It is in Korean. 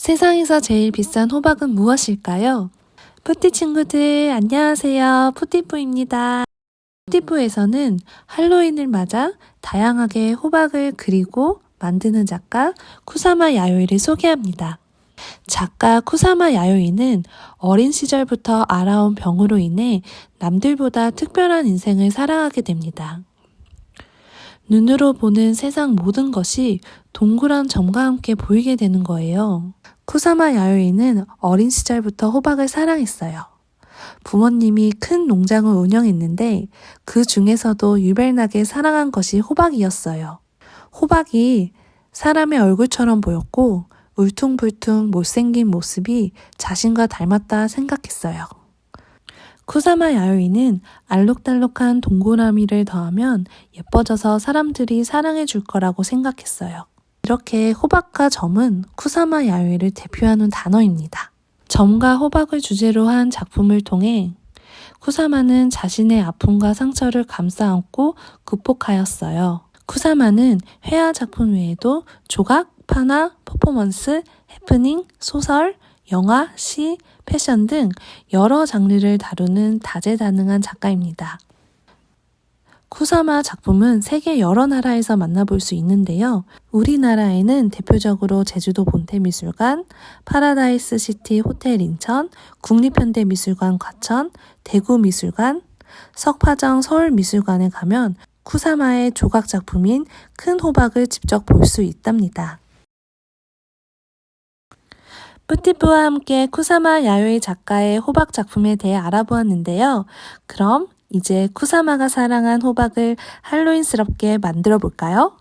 세상에서 제일 비싼 호박은 무엇일까요? 푸띠 친구들, 안녕하세요. 푸띠뿌입니다. 푸띠뿌에서는 할로윈을 맞아 다양하게 호박을 그리고 만드는 작가 쿠사마 야요이를 소개합니다. 작가 쿠사마 야요이는 어린 시절부터 알아온 병으로 인해 남들보다 특별한 인생을 살아가게 됩니다. 눈으로 보는 세상 모든 것이 동그란 점과 함께 보이게 되는 거예요. 쿠사마 야요이는 어린 시절부터 호박을 사랑했어요. 부모님이 큰 농장을 운영했는데 그 중에서도 유별나게 사랑한 것이 호박이었어요. 호박이 사람의 얼굴처럼 보였고 울퉁불퉁 못생긴 모습이 자신과 닮았다 생각했어요. 쿠사마 야요이는 알록달록한 동그라미를 더하면 예뻐져서 사람들이 사랑해 줄 거라고 생각했어요. 이렇게 호박과 점은 쿠사마 야요이를 대표하는 단어입니다. 점과 호박을 주제로 한 작품을 통해 쿠사마는 자신의 아픔과 상처를 감싸 안고 극복하였어요. 쿠사마는 회화 작품 외에도 조각, 판화, 퍼포먼스, 해프닝, 소설, 영화, 시, 패션 등 여러 장르를 다루는 다재다능한 작가입니다. 쿠사마 작품은 세계 여러 나라에서 만나볼 수 있는데요. 우리나라에는 대표적으로 제주도 본태미술관, 파라다이스 시티 호텔 인천, 국립현대미술관 과천, 대구미술관, 석파정 서울미술관에 가면 쿠사마의 조각 작품인 큰 호박을 직접 볼 수 있답니다. 뿌티프와 함께 쿠사마 야요이 작가의 호박 작품에 대해 알아보았는데요. 그럼 이제 쿠사마가 사랑한 호박을 할로윈스럽게 만들어 볼까요?